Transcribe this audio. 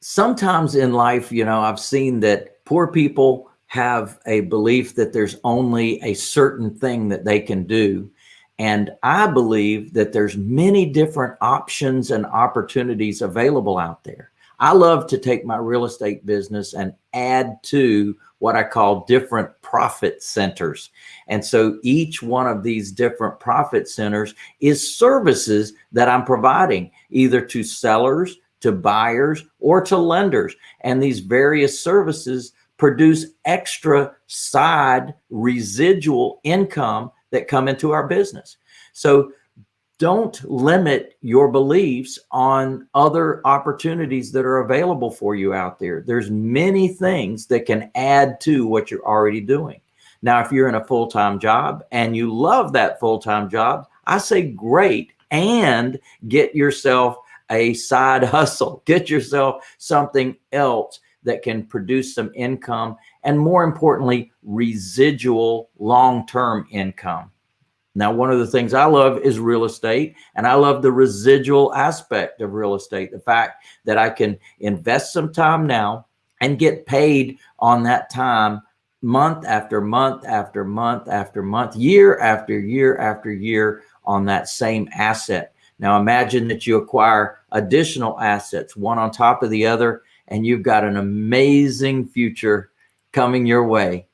sometimes in life, you know, I've seen that poor people have a belief that there's only a certain thing that they can do. And I believe that there's many different options and opportunities available out there. I love to take my real estate business and add to what I call different profit centers. And so each one of these different profit centers is services that I'm providing either to sellers, to buyers, or to lenders. And these various services produce extra side residual income that come into our business. So don't limit your beliefs on other opportunities that are available for you out there. There's many things that can add to what you're already doing. Now, if you're in a full-time job and you love that full-time job, I say great and get yourself a side hustle, get yourself something else that can produce some income and more importantly, residual long-term income. Now, one of the things I love is real estate, and I love the residual aspect of real estate. The fact that I can invest some time now and get paid on that time month after month after month after month, year after year after year on that same asset. Now imagine that you acquire additional assets, one on top of the other, and you've got an amazing future coming your way.